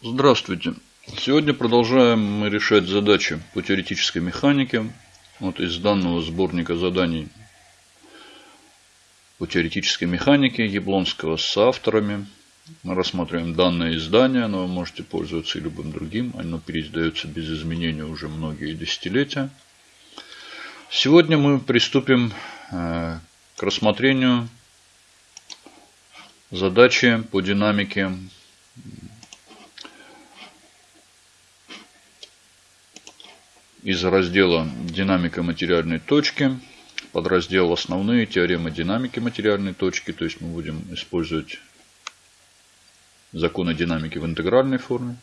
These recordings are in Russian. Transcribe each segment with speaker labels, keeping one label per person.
Speaker 1: Здравствуйте. Сегодня продолжаем мы решать задачи по теоретической механике. Вот из данного сборника заданий по теоретической механике Яблонского с авторами. Мы рассматриваем данное издание, но вы можете пользоваться и любым другим. Оно переиздается без изменений уже многие десятилетия. Сегодня мы приступим э, к рассмотрению задачи по динамике из раздела «Динамика материальной точки» подраздел «Основные теоремы динамики материальной точки». То есть мы будем использовать законы динамики в интегральной форме.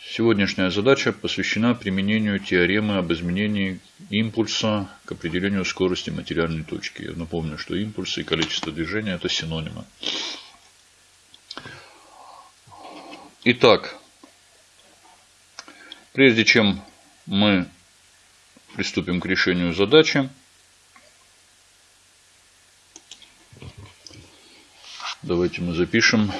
Speaker 1: Сегодняшняя задача посвящена применению теоремы об изменении импульса к определению скорости материальной точки. Я напомню, что импульс и количество движения – это синонимы. Итак, прежде чем мы приступим к решению задачи. Давайте мы запишем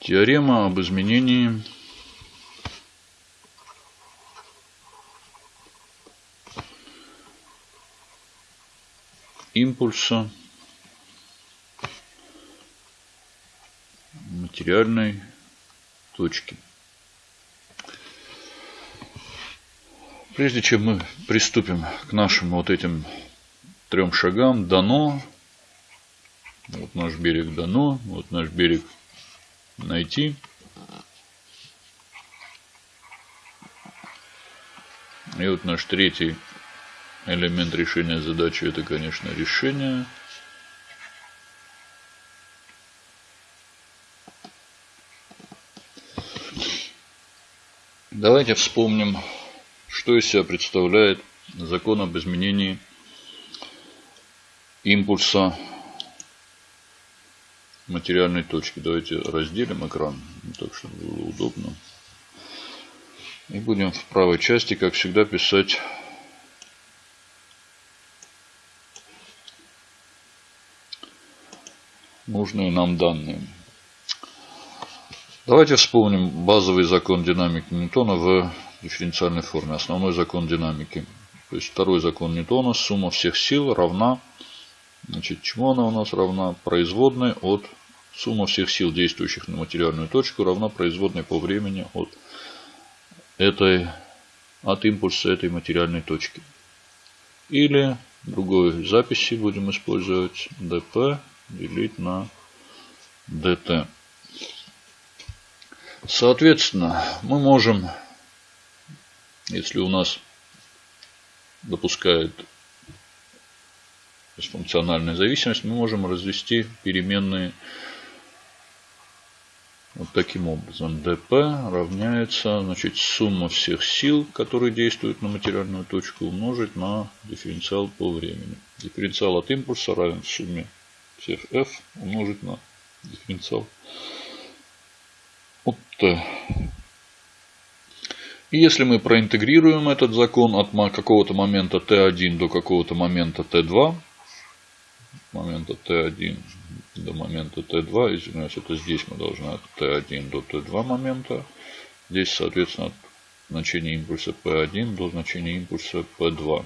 Speaker 1: Теорема об изменении импульса материальной точки. Прежде чем мы приступим к нашим вот этим трем шагам, дано, вот наш берег дано, вот наш берег найти. И вот наш третий элемент решения задачи это, конечно, решение. Давайте вспомним, что из себя представляет закон об изменении импульса материальной точки. Давайте разделим экран, так чтобы было удобно. И будем в правой части, как всегда, писать нужные нам данные. Давайте вспомним базовый закон динамики Ньютона в дифференциальной форме. Основной закон динамики. То есть второй закон Ньютона. Сумма всех сил равна. Значит, чему она у нас равна? Производной от сумма всех сил, действующих на материальную точку, равна производной по времени от этой, от импульса этой материальной точки. Или другой записи будем использовать dp делить на dt. Соответственно, мы можем, если у нас допускает функциональная зависимость, мы можем развести переменные вот таким образом. dp равняется значит, сумма всех сил, которые действуют на материальную точку, умножить на дифференциал по времени. Дифференциал от импульса равен сумме всех f умножить на дифференциал от t. И если мы проинтегрируем этот закон от какого-то момента t1 до какого-то момента t2, момента t1 до момента t2, извиняюсь, это здесь мы должны от t1 до t2 момента, здесь, соответственно, от значения импульса p1 до значения импульса p2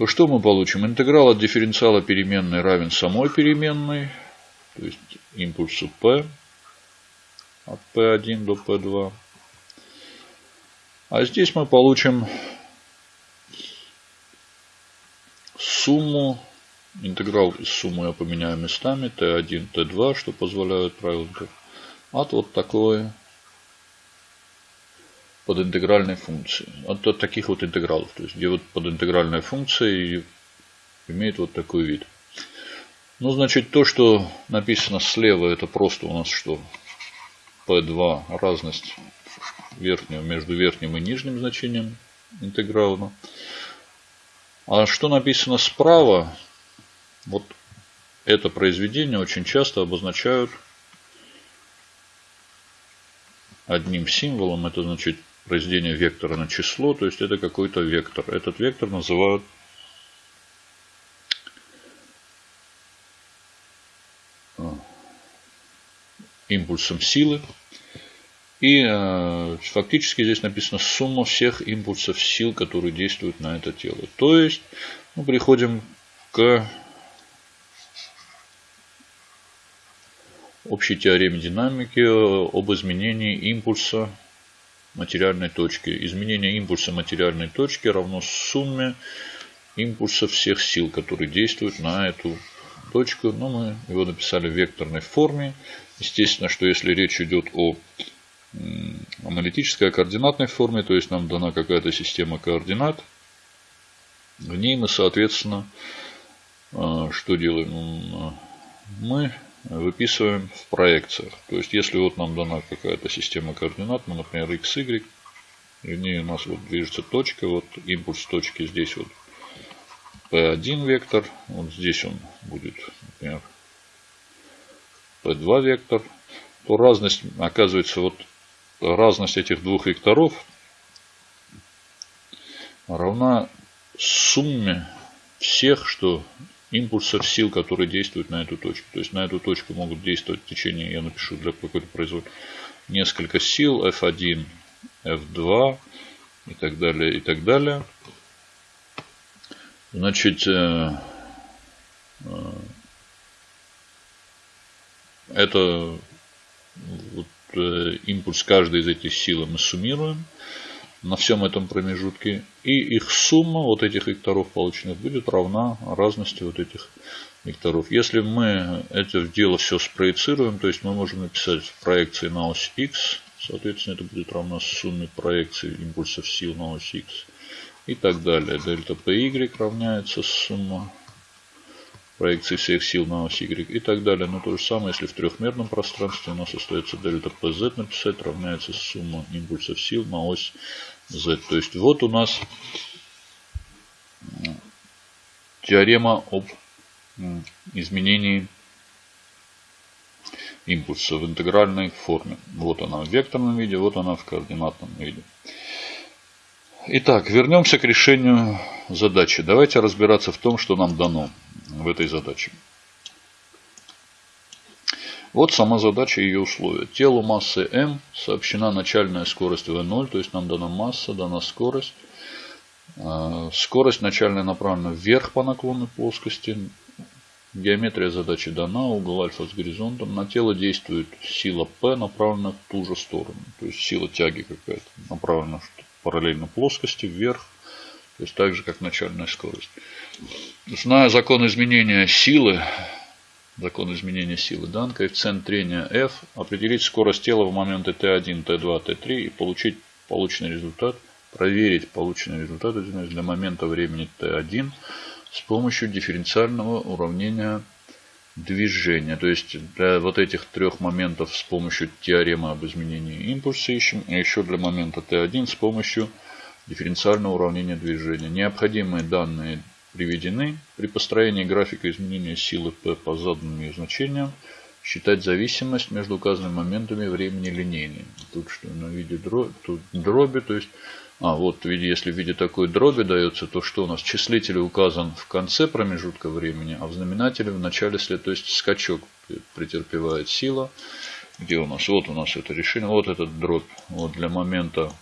Speaker 1: то что мы получим? Интеграл от дифференциала переменной равен самой переменной, то есть импульсу p от p1 до p2. А здесь мы получим сумму, интеграл из суммы я поменяю местами, t1, t2, что позволяет правило от вот такой подинтегральной функции. От, от таких вот интегралов. То есть, где вот подинтегральная функция имеет вот такой вид. Ну, значит, то, что написано слева, это просто у нас что? P2 разность верхнего между верхним и нижним значением интеграла. А что написано справа, вот это произведение очень часто обозначают одним символом. Это значит произведение вектора на число. То есть это какой-то вектор. Этот вектор называют импульсом силы. И э, фактически здесь написано сумма всех импульсов сил, которые действуют на это тело. То есть мы приходим к общей теореме динамики об изменении импульса материальной точки. Изменение импульса материальной точки равно сумме импульсов всех сил, которые действуют на эту точку. Но мы его написали в векторной форме. Естественно, что если речь идет о аналитической координатной форме, то есть нам дана какая-то система координат. В ней мы, соответственно, а, что делаем? Мы выписываем в проекциях. То есть, если вот нам дана какая-то система координат, ну, например, x, y, в ней у нас вот движется точка, вот импульс точки здесь вот P1 вектор, вот здесь он будет, например, P2 вектор, то разность оказывается вот разность этих двух векторов равна сумме всех, что импульсов сил, которые действуют на эту точку. То есть на эту точку могут действовать в течение, я напишу для какой-то производ, несколько сил, F1, F2 и так далее, и так далее. Значит, э, э, это вот Э, импульс каждой из этих сил мы суммируем на всем этом промежутке. И их сумма вот этих векторов полученных будет равна разности вот этих векторов. Если мы это дело все спроецируем, то есть мы можем написать проекции на ось x, соответственно это будет равно сумме проекции импульсов сил на ось x и так далее. Дельта py равняется сумма проекции всех сил на ось Y и так далее. Но то же самое, если в трехмерном пространстве у нас остается дельта PZ написать, равняется сумма импульсов сил на ось Z. То есть вот у нас теорема об изменении импульса в интегральной форме. Вот она в векторном виде, вот она в координатном виде. Итак, вернемся к решению задачи. Давайте разбираться в том, что нам дано в этой задаче. Вот сама задача и ее условия. Телу массы m сообщена начальная скорость v0, то есть нам дана масса, дана скорость. А, скорость начальная направлена вверх по наклонной плоскости. Геометрия задачи дана, угол альфа с горизонтом. На тело действует сила P, направленная в ту же сторону. То есть сила тяги какая-то направлена параллельно плоскости вверх. То есть так же, как начальная скорость. Зная закон изменения силы, закон изменения силы дан, коэффициент трения F, определить скорость тела в моменты T1, T2, T3 и получить полученный результат, проверить полученный результат для момента времени T1 с помощью дифференциального уравнения движения. То есть для вот этих трех моментов с помощью теоремы об изменении импульса ищем, и еще для момента T1 с помощью дифференциального уравнения движения. Необходимые данные приведены. При построении графика изменения силы P по заданным ее значениям считать зависимость между указанными моментами времени линейной. Тут что на виде дроби, тут дроби, то есть, а вот если в виде такой дроби дается, то что у нас числитель указан в конце промежутка времени, а в знаменателе в начале след, то есть скачок претерпевает сила. Где у нас? Вот у нас это решение, вот этот дробь. Вот для момента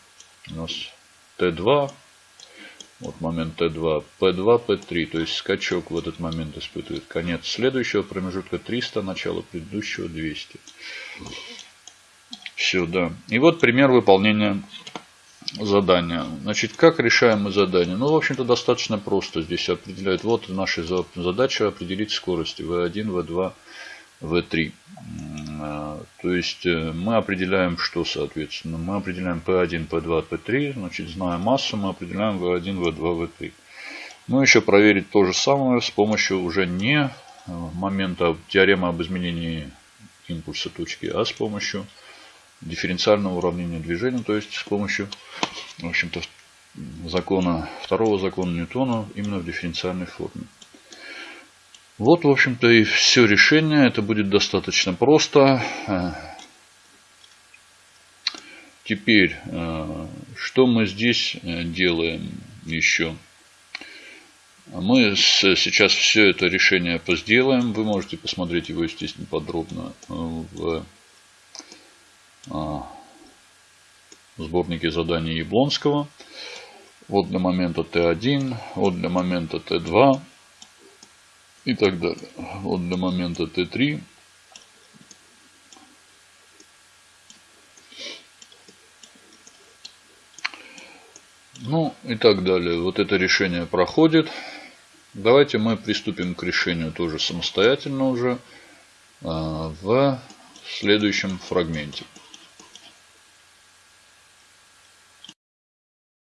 Speaker 1: у нас Т2, вот момент Т2, П2, П3, то есть скачок в этот момент испытывает конец следующего промежутка 300, начало предыдущего 200. Все, да. И вот пример выполнения задания. Значит, как решаем мы задание? Ну, в общем-то, достаточно просто. Здесь определяют, вот наша задача определить скорости V1, V2, V3. То есть э, мы определяем, что соответственно. Мы определяем P1, P2, P3. Значит, зная массу, мы определяем V1, V2, V3. Ну, еще проверить то же самое с помощью уже не э, момента теоремы об изменении импульса точки, а с помощью дифференциального уравнения движения, то есть с помощью, в общем-то, закона, второго закона Ньютона именно в дифференциальной форме. Вот, в общем-то, и все решение. Это будет достаточно просто. теперь, э, что мы здесь э, делаем еще? Мы сейчас все это решение позделаем. Вы можете посмотреть его, естественно, подробно в сборнике заданий Яблонского. Вот для момента Т1, вот для момента Т2 и так далее. Вот для момента Т3. Ну и так далее. Вот это решение проходит. Давайте мы приступим к решению тоже самостоятельно уже а, в следующем фрагменте.